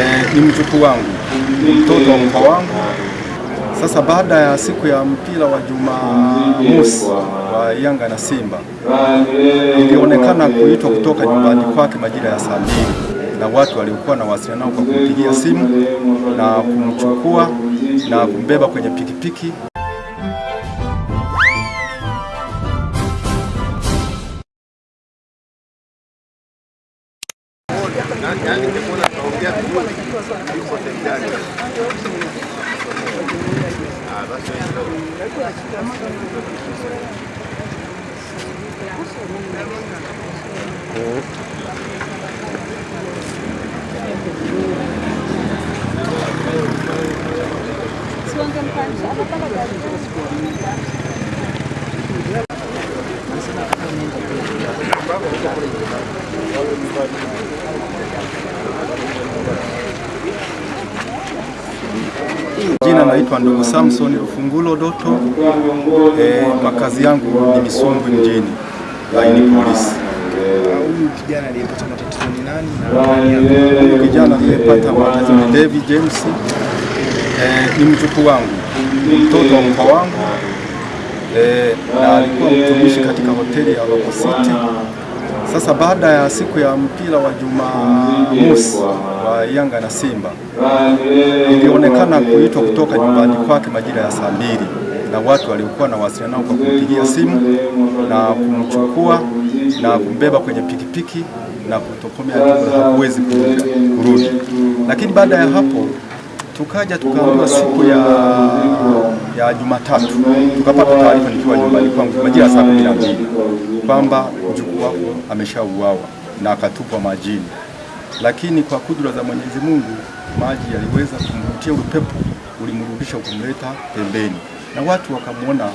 E, ni mjukuu wangu, ni mtoto wa mkoo wangu. Sasa baada ya siku ya mpira wa Jumamosi wa Yanga na Simba, ilionekana kuitwa kutoka nyumbani kwake majira ya saa mbili na watu waliokuwa na wasiliana nao kwa kumpigia simu na kumchukua na kumbeba kwenye pikipiki um. Ah, bastante. Jina naitwa ndugu Samson ufungulo Doto. E, makazi yangu ni Misungwi mjini, laini polisi. Huyu kijana aliyepata matatizo ni nani? Huyu kijana aliyepata matatizo ni David James. E, ni mjukuu wangu, mtoto wa mkwe wangu. E, na alikuwa mtumishi katika hoteli ya Roco City. Sasa baada ya siku ya mpira wa Jumamosi wa Yanga na Simba, ilionekana kuitwa kutoka nyumbani kwake majira ya saa mbili na watu waliokuwa na wasiliana nao kwa kumpigia simu na kumchukua na kumbeba kwenye pikipiki na kutokomea jumla, hakuwezi kurudi. Lakini baada ya hapo tukaja tukaambiwa siku ya, ya Jumatatu tukapata taarifa nikiwa nyumbani kwangu majira ya saa kumi na mbili kwamba wako ameshauawa na akatupwa majini, lakini kwa kudura za Mwenyezi Mungu maji yaliweza kumvutia, upepo ulimrudisha kumleta pembeni, na watu wakamwona,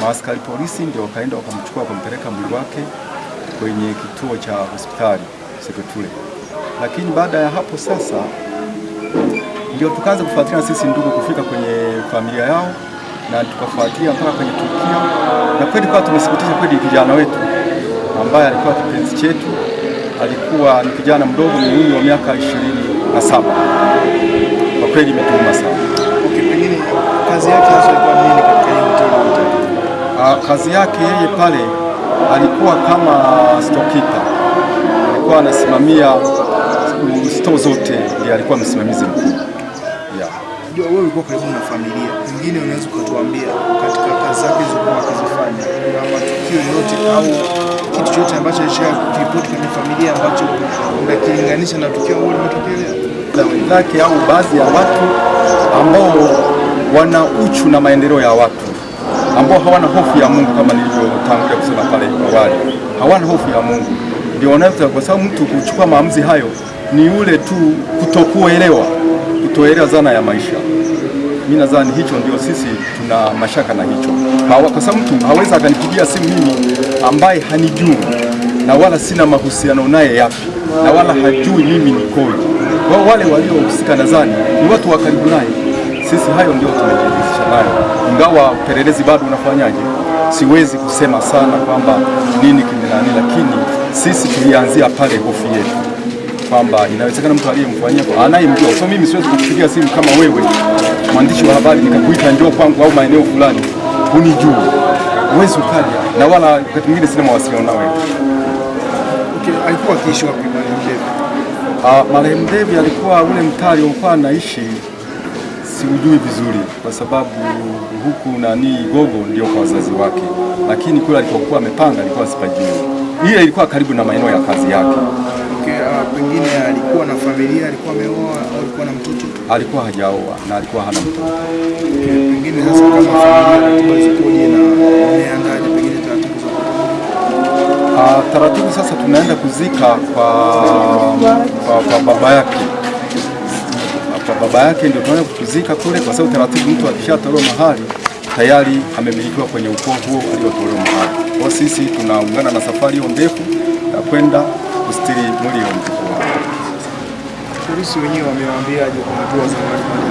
maaskari polisi ndio wakaenda wakamchukua wakampeleka mwili wake kwenye kituo cha hospitali Seketule. Lakini baada ya hapo sasa ndio tukaanza kufuatilia sisi ndugu kufika kwenye familia yao na tukafuatilia mpaka kwenye tukio, na kweli kwa tumesikitisha kweli, kijana wetu ambaye alikuwa kipenzi chetu, alikuwa ni kijana mdogo mwenye umri wa miaka ishirini na saba. Kwa kweli imetuuma sana. Okay, pengine kazi yake hasa ilikuwa nini katika hiyo hoteli hoteli? Ah, kazi yake yeye pale alikuwa kama storekeeper, alikuwa anasimamia store zote, ndiye alikuwa msimamizi mkuu yeah. Ndio wewe ulikuwa karibu na familia, pengine unaweza ukatuambia katika kazi zake zilizokuwa akizifanya, kuna matukio yoyote au kitu chote ambacho alisha kuripoti kwenye familia ambacho unakilinganisha na tukio ambalo limetokea leo? wenzake au baadhi ya watu ambao wana uchu na maendeleo ya watu ambao hawana hofu ya Mungu kama nilivyotangulia kusema pale awali, hawana hofu ya Mungu, ndio wanaweza, kwa sababu mtu kuchukua maamuzi hayo ni ule tu kutokuelewa, kutoelewa zana ya maisha. Mimi nadhani hicho ndio sisi tuna mashaka na hicho, kwa sababu mtu hawezi akanipigia simu mimi ambaye hanijui na wala sina mahusiano naye yapi na wala hajui mimi nikoje. Kwa wale waliohusika nadhani ni watu wa karibu naye. Sisi hayo ndio tumejihusisha nayo, ingawa upelelezi bado unafanyaje, siwezi kusema sana kwamba nini kimenani, lakini sisi tulianzia pale hofu yetu kwamba inawezekana mtu aliyemfanyia anayemjua. So mimi siwezi kukupigia simu kama wewe mwandishi wa habari nikakuita njoo kwangu au maeneo fulani, unijue, huwezi ukaja, na wala wakati mwingine sina mawasiliano nawe. Okay, alikuwa akiishi wapi marehemu Devi? Ah, marehemu Devi alikuwa ule mtaa aliokuwa anaishi siujui vizuri, kwa sababu huku nani Gogo ndio kwa wazazi wake, lakini kule alikokuwa amepanga alikuwa sipajui. Ile ilikuwa karibu na maeneo ya kazi yake. Ah, pengine alikuwa na familia, alikuwa ameoa au alikuwa na mtoto? Alikuwa hajaoa na alikuwa hana mtoto. Okay, pengine sasa kama familia ratiba zikoje na umeandaje pengine taratibu za? Ah, taratibu sasa tunaenda kuzika kwa, kwa, kwa baba yake kwa baba yake ndio tunaenda kuzika kule, kwa sababu taratibu, mtu akishatolewa mahali tayari amemilikiwa kwenye ukoo huo aliotolewa mahali. Kwa sisi tunaungana na safari hiyo ndefu ya kwenda kustiri mwili wa mtoto wao. Polisi wenyewe wamewaambiaje kwa hatua za kupatikana?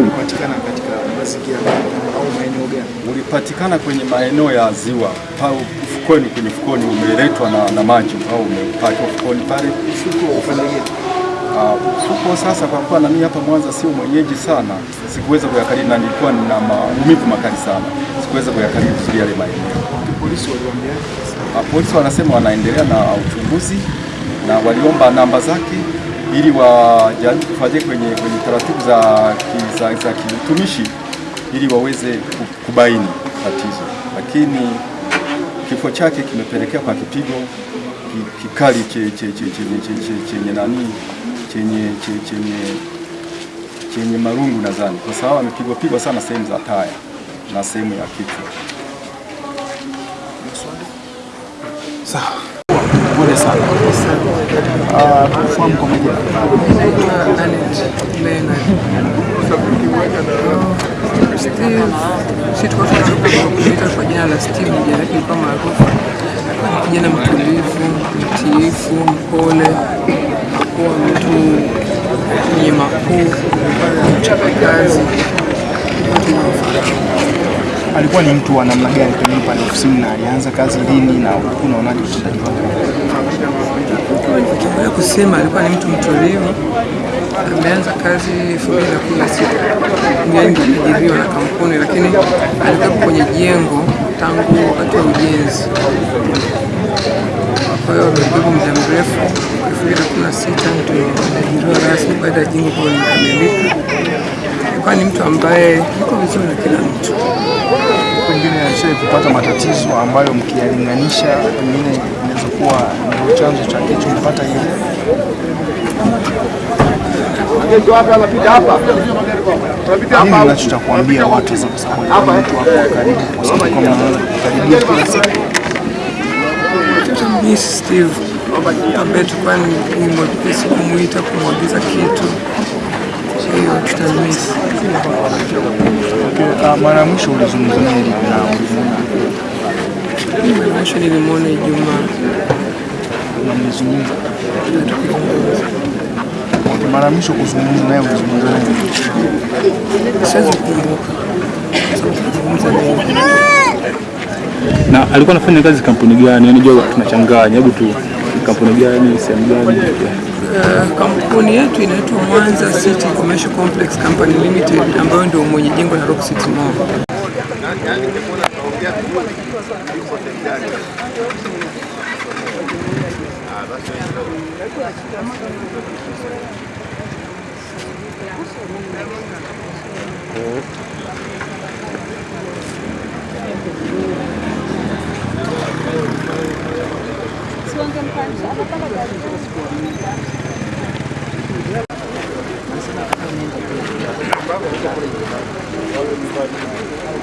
Ulipatikana katika mazingira au maeneo gani? Ulipatikana kwenye maeneo ya ziwa pau ufukoni, kwenye ufukoni umeletwa na, na maji au umepatwa fukoni pale Ufuko upande gani? Uh, sasa, kwa kuwa nami hapa Mwanza sio mwenyeji sana, sikuweza kuyakariri na nilikuwa na maumivu makali sana, sikuweza kuyakariri vizuri yale maeneo. Polisi waliwaambia polisi wanasema wanaendelea na uchunguzi na waliomba namba zake ili wajaribu kufuatia kwenye, kwenye taratibu za, za, za kiutumishi ili waweze kubaini tatizo, lakini kifo chake kimepelekea kwa kipigo kikali che- che- che- chenye che- che- chenye nani chenye chenye chenye marungu nadhani, kwa sababu amepigwa pigwa sana sehemu za taya na sehemu ya kichwa. Sawa. Pole sana. Ah, kufahamu kwa majina. Naitwa Anet Leonard. Steve, si tulikuwa tunajua kuita kwa jina la Steve, jina lake lilikuwa maarufu. Kijana mtulivu, mtiifu, mpole, kuwa mtu mwenye makuu, mchapa kazi, wanaofahamu. Alikuwa ni mtu wa namna gani pengine pale ofisini na alianza kazi lini na unaonaje utendaji wake? Kwa kusema alikuwa ni mtu mtulivu. Ameanza kazi elfu mbili na kumi na sita aliajiriwa na kampuni, lakini alikuwa kwenye jengo tangu wakati wa ujenzi. Kwa hiyo amekuwepo muda mrefu. elfu mbili na kumi na sita ndio aliajiriwa rasmi baada ya jengo kuwa limekamilika. Alikuwa ni mtu ambaye yuko vizuri na kila mtu. Pengine alishawahi kupata matatizo ambayo mkiyalinganisha pengine inaweza kuwa ndio chanzo cha kilichompata ile nini unacho cha kuambia watu sasa, kwa sababu mtu wako karibu, kwa sababu kama kukaribia kila siku Tutammiss Steve ambaye tulikuwa kumwita kumwagiza kitu, hiyo tutamisi. Ah, mara ya mwisho ulizungumza naye lini mara mwisho nilimwona Ijumaa na mlizungumza? mara mwisho kuzungumza naye ulizungumza naye lini? Siwezi kukumbuka sababu tulizungumza mengi. Na alikuwa anafanya kazi kampuni gani? Yaani Unajua tunachanganya, hebu tu kampuni gani, sehemu gani? Uh, kampuni yetu inaitwa Mwanza City Commercial Complex Company Limited ambayo ndio mwenye jengo la Rock City Mall. Thank you.